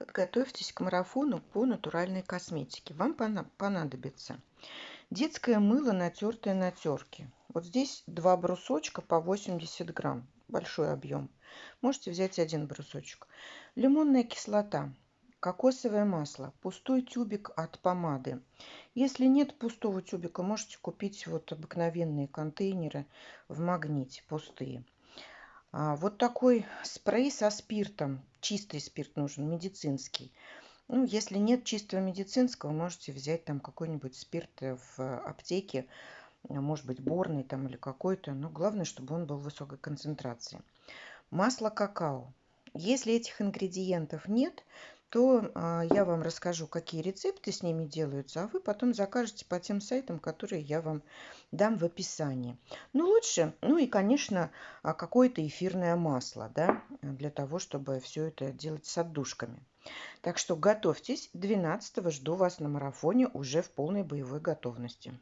Подготовьтесь к марафону по натуральной косметике. Вам понадобится детское мыло, натертое на терке. Вот здесь два брусочка по 80 грамм. Большой объем. Можете взять один брусочек. Лимонная кислота. Кокосовое масло. Пустой тюбик от помады. Если нет пустого тюбика, можете купить вот обыкновенные контейнеры в магните, пустые. А, вот такой спрей со спиртом. Чистый спирт нужен, медицинский. Ну, если нет чистого медицинского, можете взять там какой-нибудь спирт в аптеке, может быть, борный там или какой-то. Но главное, чтобы он был высокой концентрации. Масло какао. Если этих ингредиентов нет, то а, я вам расскажу, какие рецепты с ними делаются, а вы потом закажете по тем сайтам, которые я вам дам в описании. Ну, лучше, ну и, конечно, а, какое-то эфирное масло, да, для того, чтобы все это делать с отдушками. Так что готовьтесь, 12 жду вас на марафоне уже в полной боевой готовности.